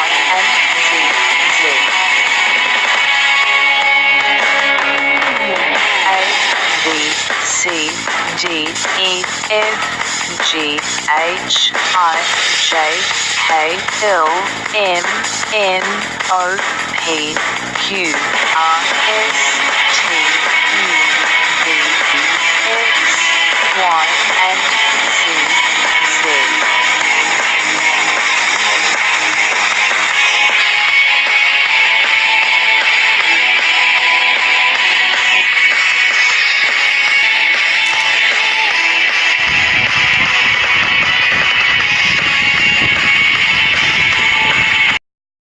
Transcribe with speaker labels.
Speaker 1: and Z Z. A B C D E F G H I J K L M N O P Q R S T U V X Y